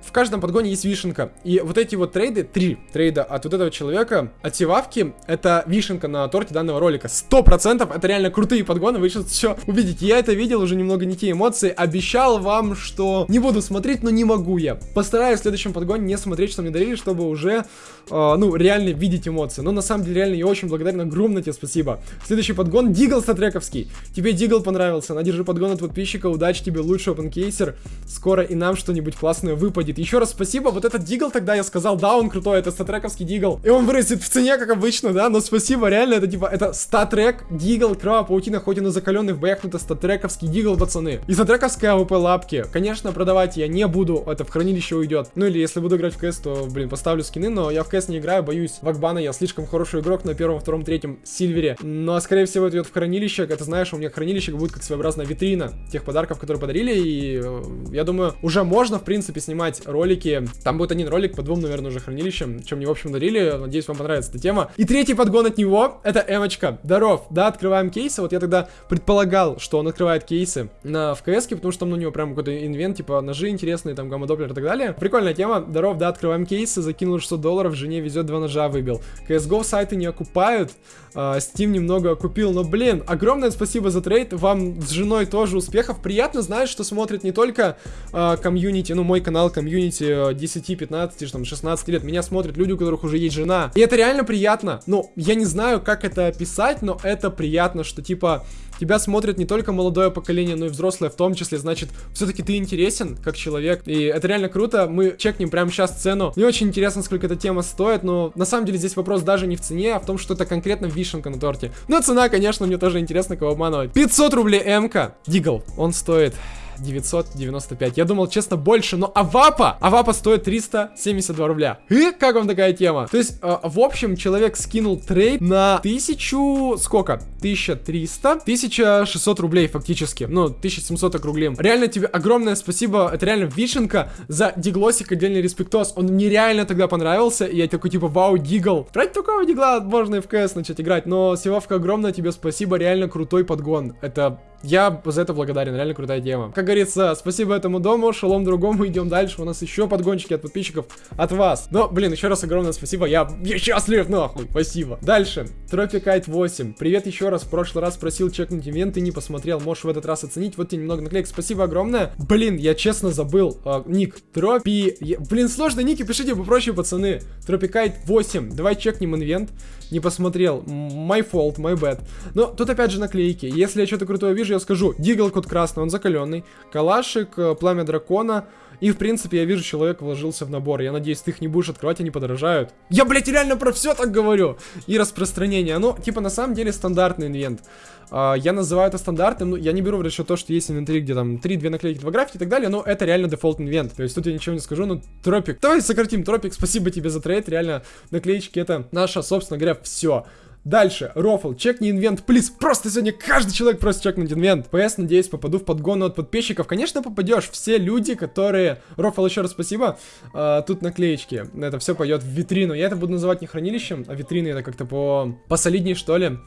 в каждом подгоне есть вишенка. И вот эти вот трейды, три трейда от вот этого человека, от Севавки, это вишенка на торте данного ролика. Сто процентов, это реально крутые подгоны, вы сейчас все увидите. Я это видел, уже немного не те эмоции. Обещал вам, что не буду смотреть, но не могу я. Постараюсь в следующем подгоне не смотреть, что мне дарили, чтобы уже, э, ну, реально видеть эмоции. Но на самом деле, реально, я очень благодарен, огромное тебе спасибо. Следующий подгон, Дигл Статрековский. Тебе Дигл понравился, на, держи подгон от подписчика, удачи тебе, лучший опенкейсер скоро и нам что-нибудь классное выпадет. Еще раз спасибо, вот этот дигл тогда я сказал, да, он крутой, это статрековский дигл. И он вырастет в цене, как обычно, да, но спасибо, реально, это типа, это статрек, дигл, кровавая паутина, хоть и на закаленный в боях, но это статрековский дигл, пацаны. И статрековская АВП лапки. Конечно, продавать я не буду, это в хранилище уйдет. Ну или если буду играть в КС, то, блин, поставлю скины, но я в КС не играю, боюсь Вакбана, я слишком хороший игрок на первом, втором, третьем сильвере. Но, скорее всего, это идет в хранилище, это знаешь, у меня хранилище будет как своеобразная витрина тех подарков, которые подарили, и э, я думаю, уже можно, в принципе, снимать ролики. Там будет один ролик по двум, наверное, уже хранилищам, чем мне, в общем, дарили. Надеюсь, вам понравится эта тема. И третий подгон от него, это Эмочка. Здоров, да, открываем кейсы. Вот я тогда предполагал, что он открывает кейсы на в КС, потому что там у него прям какой-то инвент, типа ножи интересные, там гамма-доплер и так далее. Прикольная тема. Здоров, да, открываем кейсы, закинул 600 долларов, жене везет два ножа выбил. CSGO сайты не окупают, Uh, Steam немного купил, но, блин, огромное спасибо за трейд, вам с женой тоже успехов. Приятно знать, что смотрит не только э, комьюнити, ну, мой канал комьюнити 10, 15, там, 16 лет. Меня смотрят люди, у которых уже есть жена. И это реально приятно. Ну, я не знаю, как это описать, но это приятно, что, типа, тебя смотрит не только молодое поколение, но и взрослое в том числе, значит, все-таки ты интересен как человек, и это реально круто, мы чекнем прямо сейчас цену, не очень интересно, сколько эта тема стоит, но на самом деле здесь вопрос даже не в цене, а в том, что это конкретно вишенка на торте. Но цена, конечно, мне тоже интересно, кого обманывать. 500 рублей МК, Дигл, он стоит 995. Я думал, честно, больше, но Авапа, Авапа стоит 372 рубля. И как вам такая тема? То есть, э, в общем, человек скинул трейд на 1000, сколько? 1300, 1600 рублей фактически. Ну, 1700 округлим. Реально тебе огромное спасибо, это реально вишенка за диглосик, отдельный респектос. Он мне реально тогда понравился, и я такой, типа, вау, дигл. Ради такого дигла можно и в КС начать играть, но, Севавка, огромное тебе спасибо, реально крутой подгон. Это я за это благодарен, реально крутая тема. Как говорится, спасибо этому дому, шалом другому, идем дальше. У нас еще подгончики от подписчиков от вас. Но, блин, еще раз огромное спасибо, я, я счастлив, нахуй, спасибо. Дальше, Тропикайт 8. Привет еще раз, в прошлый раз просил чекнуть инвент, ты не посмотрел, можешь в этот раз оценить. Вот тебе немного наклеек, спасибо огромное. Блин, я честно забыл, э, ник, Тропи... Блин, сложно ники, пишите попроще, пацаны. Тропикайт 8, давай чекнем инвент. Не посмотрел, my fault, my bad. Но тут опять же наклейки, если я что-то крутое вижу, я скажу, Дигл код красный, он закаленный, Калашик, э, Пламя Дракона, и, в принципе, я вижу, человек вложился в набор. Я надеюсь, ты их не будешь открывать, они подорожают. Я, блядь, реально про все так говорю. И распространение. Ну, типа, на самом деле, стандартный инвент. Э, я называю это стандартным, ну, я не беру в расчет то, что есть инвентарь, где там 3-2 наклейки, 2 граффити и так далее, но это реально дефолт инвент. То есть тут я ничего не скажу, но Тропик. Давай сократим Тропик, спасибо тебе за трейд, реально наклеечки это наше, собственно говоря, все. Дальше, рофл, чекни инвент, плиз. Просто сегодня каждый человек просит чекнуть инвент. ПС, надеюсь, попаду в подгон от подписчиков. Конечно, попадешь. Все люди, которые... Рофл, еще раз спасибо. А, тут наклеечки. Это все пойдет в витрину. Я это буду называть не хранилищем, а витриной. Это как-то по... посолидней, что ли.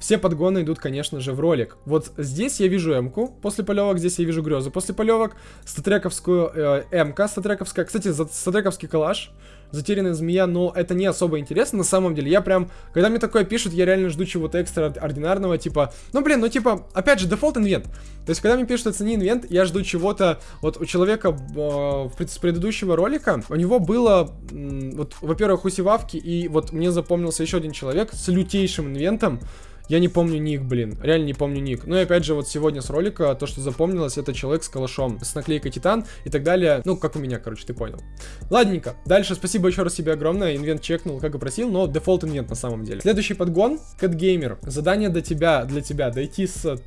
Все подгоны идут, конечно же, в ролик. Вот здесь я вижу М-ку после полевок, здесь я вижу грезу после полевок, статрековскую э, М-ка, статрековская. Кстати, статрековский калаш затерянная змея, но это не особо интересно на самом деле. Я прям, когда мне такое пишут, я реально жду чего-то экстраординарного, типа, ну блин, ну типа, опять же, дефолт инвент. То есть, когда мне пишут оцени инвент, я жду чего-то, вот у человека э, с предыдущего ролика, у него было, э, вот, во-первых, усевавки, и вот мне запомнился еще один человек с лютейшим инвентом, я не помню ник, блин. Реально не помню ник. Ну и опять же, вот сегодня с ролика, то, что запомнилось, это человек с калашом, с наклейкой Титан и так далее. Ну, как у меня, короче, ты понял. Ладненько. Дальше спасибо еще раз тебе огромное. Инвент чекнул, как и просил, но дефолт инвент на самом деле. Следующий подгон. Кэтгеймер. Задание для тебя, для тебя. Дойти с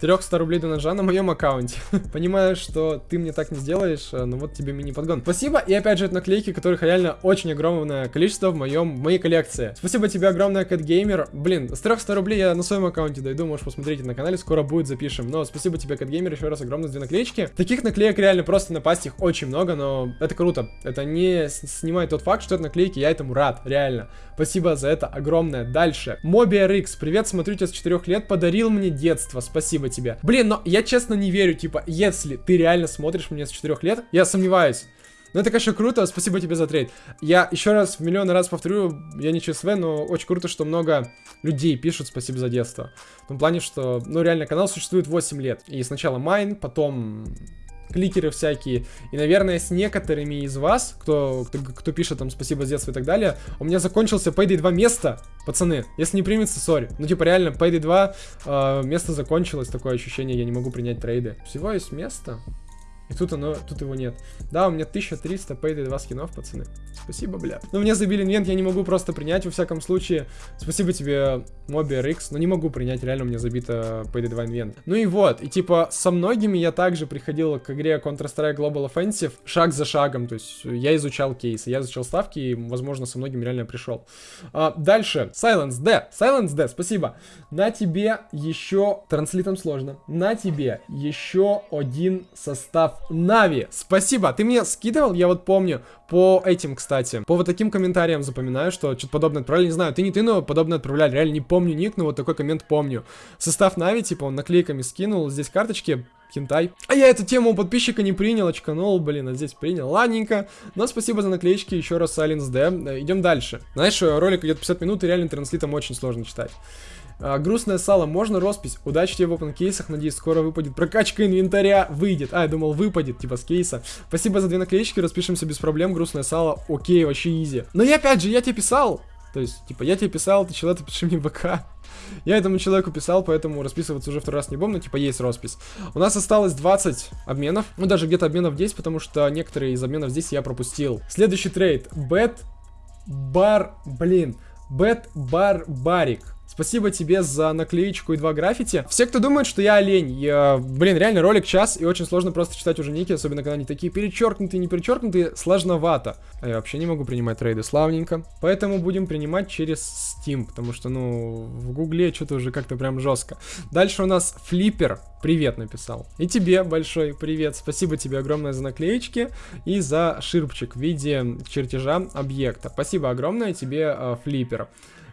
300 рублей до ножа на моем аккаунте. Понимаю, что ты мне так не сделаешь, э, но вот тебе мини-подгон. Спасибо, и опять же, это наклейки, которых реально очень огромное количество в моем, в моей коллекции. Спасибо тебе огромное, CatGamer. Блин, с 300 рублей я на своем аккаунте дойду, можешь посмотреть на канале, скоро будет, запишем. Но спасибо тебе, CatGamer, еще раз огромное две наклеечки. Таких наклеек реально просто напасть их очень много, но это круто. Это не снимает тот факт, что это наклейки, я этому рад, реально. Спасибо за это огромное. Дальше. MobiRX, привет, смотрю тебя с 4 лет, подарил мне детство, спасибо спасибо тебе. Блин, но я честно не верю, типа, если ты реально смотришь меня с 4 лет, я сомневаюсь. Но это, конечно, круто, спасибо тебе за трейд. Я еще раз, в миллион раз повторю, я не ЧСВ, но очень круто, что много людей пишут спасибо за детство. В том плане, что, ну, реально, канал существует 8 лет. И сначала Майн, потом кликеры всякие. И, наверное, с некоторыми из вас, кто, кто, кто пишет там спасибо с детства и так далее, у меня закончился Payday 2 место, пацаны. Если не примется, сори. Ну, типа, реально, Payday 2 э, место закончилось, такое ощущение, я не могу принять трейды. Всего есть место. И тут оно, тут его нет. Да, у меня 1300 пейды 2 скинов, пацаны. Спасибо, бля. Но мне забили инвент, я не могу просто принять, во всяком случае. Спасибо тебе, Mobi RX, но не могу принять, реально у меня забито пейды 2 инвент. Ну и вот, и типа со многими я также приходил к игре Counter-Strike Global Offensive шаг за шагом, то есть я изучал кейсы, я изучал ставки, и, возможно, со многими реально пришел. А, дальше, Silence D, Silence D, спасибо. На тебе еще, транслитом сложно, на тебе еще один состав Нави, спасибо. Ты мне скидывал, я вот помню, по этим, кстати. По вот таким комментариям запоминаю, что что-то подобное отправляли. Не знаю, ты не ты, но подобное отправляли. Реально не помню ник, но вот такой коммент помню. Состав Нави, типа, он наклейками скинул. Здесь карточки, хентай. А я эту тему у подписчика не принял, очканул, блин, а здесь принял. Ладненько. Но спасибо за наклеечки, еще раз Silence D. Идем дальше. Знаешь, ролик идет 50 минут, и реально транслитом очень сложно читать. А, грустное сало, можно роспись? Удачи тебе в open кейсах, надеюсь, скоро выпадет. Прокачка инвентаря выйдет. А, я думал, выпадет, типа, с кейса. Спасибо за две наклеечки, распишемся без проблем. Грустное сало, окей, вообще изи. Но я опять же, я тебе писал. То есть, типа, я тебе писал, ты человек, пиши мне ВК. Я этому человеку писал, поэтому расписываться уже второй раз не буду, но типа есть роспись. У нас осталось 20 обменов, ну даже где-то обменов 10, потому что некоторые из обменов здесь я пропустил. Следующий трейд. Бет Бар... Блин. Бет Барбарик. Спасибо тебе за наклеечку и два граффити. Все, кто думает, что я олень, я, блин, реально ролик час, и очень сложно просто читать уже ники, особенно когда они такие перечеркнутые, не перечеркнутые, сложновато. А я вообще не могу принимать трейды, славненько. Поэтому будем принимать через Steam, потому что, ну, в гугле что-то уже как-то прям жестко. Дальше у нас Флиппер, привет написал. И тебе большой привет, спасибо тебе огромное за наклеечки и за ширпчик в виде чертежа объекта. Спасибо огромное тебе, э, Флиппер.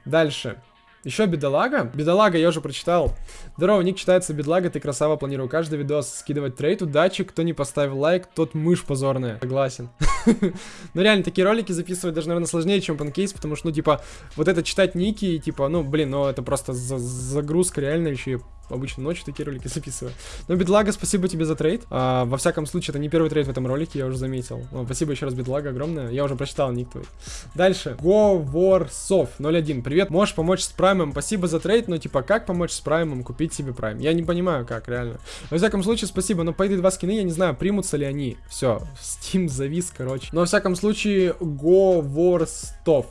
Дальше. Еще бедолага. Бедолага я уже прочитал. Здорово, ник читается бедлага, ты красава, планирую каждый видос скидывать трейд. Удачи, кто не поставил лайк, тот мышь позорная. Согласен. Ну реально, такие ролики записывать даже, наверное, сложнее, чем панкейс, потому что, ну, типа, вот это читать ники, типа, ну, блин, ну, это просто загрузка реально еще обычно ночью такие ролики записываю. Но, Бедлага, спасибо тебе за трейд. А, во всяком случае, это не первый трейд в этом ролике, я уже заметил. Ну, спасибо еще раз, Бедлага, огромное. Я уже прочитал ник твой. Дальше. Говорсов 01. Привет, можешь помочь с праймом? Спасибо за трейд, но типа, как помочь с праймом купить себе прайм? Я не понимаю, как, реально. Во всяком случае, спасибо, но по эти два скины я не знаю, примутся ли они. Все, Steam завис, короче. Но, во всяком случае, Говорстов.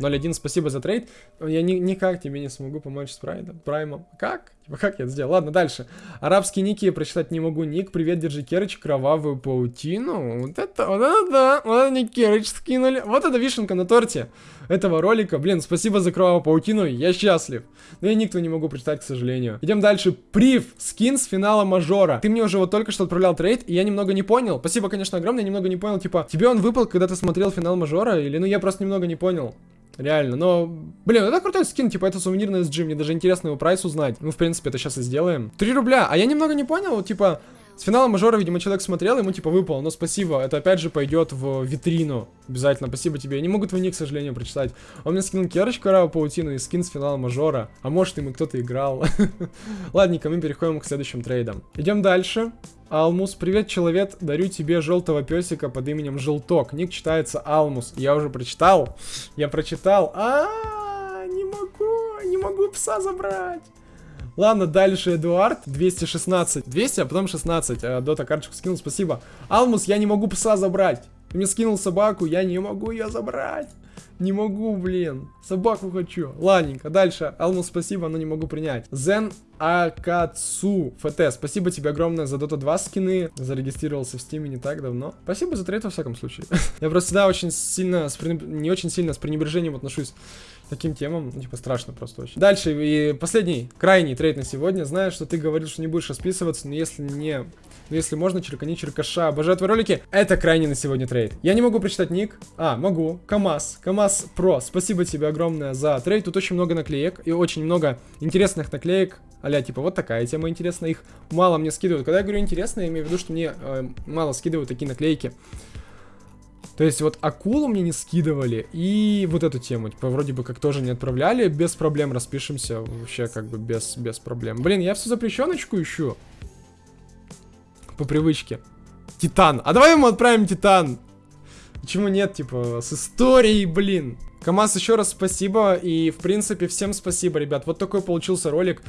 0.1, спасибо за трейд. Я ни, никак тебе не смогу помочь с прайдом. Праймом. Как? Типа, как я это сделал? Ладно, дальше. Арабские ники я прочитать не могу. Ник, привет, держи Керыч, кровавую паутину. Вот это, вот это да. Вот это Керыч скинули. Вот это вишенка на торте этого ролика. Блин, спасибо за кровавую паутину, я счастлив. Но я никто не могу прочитать, к сожалению. Идем дальше. Прив, скин с финала мажора. Ты мне уже вот только что отправлял трейд, и я немного не понял. Спасибо, конечно, огромное, я немного не понял. Типа, тебе он выпал, когда ты смотрел финал мажора? Или, ну, я просто немного не понял. Реально, но... Блин, это крутой скин, типа, это сувенирный SG, мне даже интересно его прайс узнать. Ну, в принципе, это сейчас и сделаем. 3 рубля, а я немного не понял, типа... С финала мажора, видимо, человек смотрел, ему типа выпал. Но спасибо, это опять же пойдет в витрину. Обязательно, спасибо тебе. Я не могу твой ник, к сожалению, прочитать. Он мне скинул керочку Рава Паутину и скин с финала мажора. А может, ему кто-то играл. Ладненько, мы переходим к следующим трейдам. Идем дальше. Алмус, привет, человек, дарю тебе желтого песика под именем Желток. Ник читается Алмус. Я уже прочитал. Я прочитал. -а не могу, не могу пса забрать. Ладно, дальше Эдуард, 216. 200, а потом 16. А, Дота карточку скинул, спасибо. Алмус, я не могу пса забрать. Ты мне скинул собаку, я не могу ее забрать. Не могу, блин. Собаку хочу. Ладненько, дальше. Алмус, спасибо, но не могу принять. Зен Акацу ФТ, спасибо тебе огромное за Dota 2 скины. Зарегистрировался в Steam не так давно. Спасибо за трейд во всяком случае. Я просто всегда очень сильно, не очень сильно с пренебрежением отношусь таким темам, типа, страшно просто очень. Дальше, и последний, крайний трейд на сегодня. Знаю, что ты говорил, что не будешь расписываться, но если не... Но если можно, черкани черкаша. Обожаю твои ролики. Это крайний на сегодня трейд. Я не могу прочитать ник. А, могу. КамАЗ. КамАЗ Про. Спасибо тебе огромное за трейд. Тут очень много наклеек и очень много интересных наклеек. Аля, типа, вот такая тема интересная. Их мало мне скидывают. Когда я говорю интересно, я имею в виду, что мне э, мало скидывают такие наклейки. То есть вот акулу мне не скидывали, и вот эту тему, типа, вроде бы как тоже не отправляли, без проблем распишемся, вообще как бы без, без проблем. Блин, я всю запрещеночку ищу. По привычке. Титан. А давай ему отправим Титан. Почему нет, типа, с историей, блин. КамАЗ, еще раз спасибо, и, в принципе, всем спасибо, ребят. Вот такой получился ролик.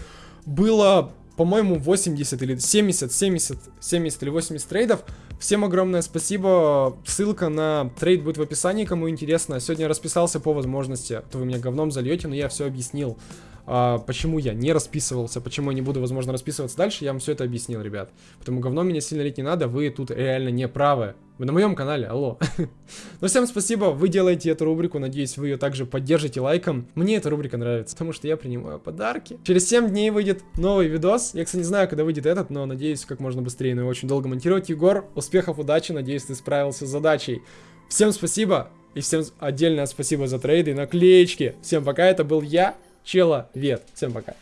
Было по-моему, 80 или 70, 70, 70 или 80 трейдов. Всем огромное спасибо. Ссылка на трейд будет в описании, кому интересно. Сегодня расписался по возможности. То вы меня говном зальете, но я все объяснил а, почему я не расписывался, почему я не буду, возможно, расписываться дальше, я вам все это объяснил, ребят. Потому говно меня сильно лить не надо, вы тут реально не правы. Вы на моем канале, алло. ну, всем спасибо, вы делаете эту рубрику, надеюсь, вы ее также поддержите лайком. Мне эта рубрика нравится, потому что я принимаю подарки. Через 7 дней выйдет новый видос. Я, кстати, не знаю, когда выйдет этот, но надеюсь, как можно быстрее, но очень долго монтировать. Егор, успехов, удачи, надеюсь, ты справился с задачей. Всем спасибо, и всем отдельное спасибо за трейды и наклеечки. Всем пока, это был я, Чела, Вет. Всем пока.